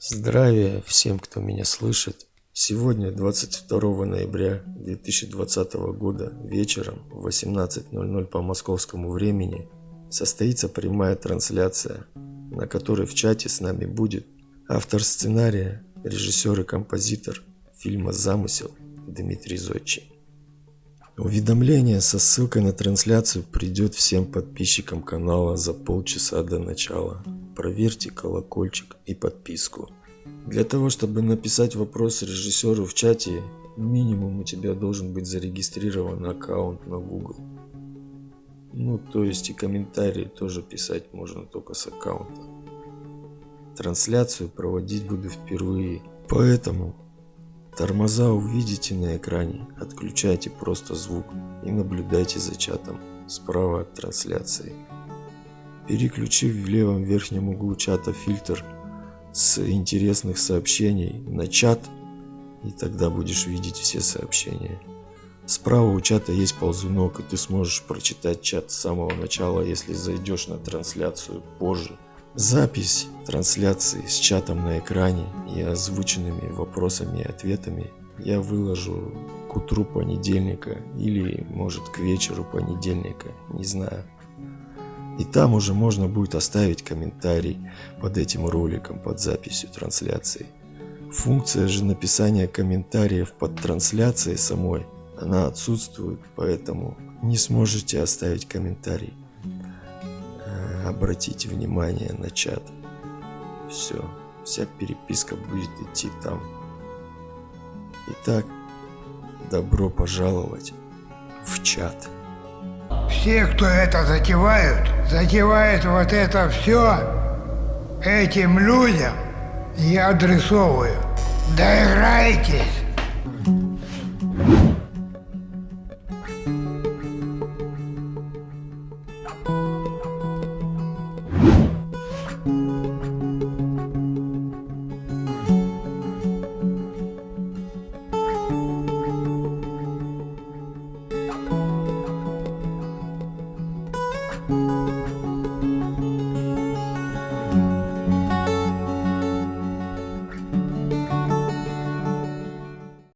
Здравия всем, кто меня слышит. Сегодня, 22 ноября 2020 года, вечером в 18.00 по московскому времени, состоится прямая трансляция, на которой в чате с нами будет автор сценария, режиссер и композитор фильма «Замысел» Дмитрий Зодчий. Уведомление со ссылкой на трансляцию придет всем подписчикам канала за полчаса до начала. Проверьте колокольчик и подписку. Для того, чтобы написать вопрос режиссеру в чате, минимум у тебя должен быть зарегистрирован аккаунт на Google. Ну, то есть и комментарии тоже писать можно только с аккаунта. Трансляцию проводить буду впервые, поэтому тормоза увидите на экране, отключайте просто звук и наблюдайте за чатом справа от трансляции. Переключив в левом верхнем углу чата фильтр с интересных сообщений на чат, и тогда будешь видеть все сообщения. Справа у чата есть ползунок, и ты сможешь прочитать чат с самого начала, если зайдешь на трансляцию позже. Запись трансляции с чатом на экране и озвученными вопросами и ответами я выложу к утру понедельника или может к вечеру понедельника, не знаю. И там уже можно будет оставить комментарий под этим роликом, под записью трансляции. Функция же написания комментариев под трансляцией самой, она отсутствует, поэтому не сможете оставить комментарий. Э, обратите внимание на чат. Все, вся переписка будет идти там. Итак, добро пожаловать в чат. Все, кто это затевают, затевают вот это все этим людям, я адресовываю. Доиграйтесь!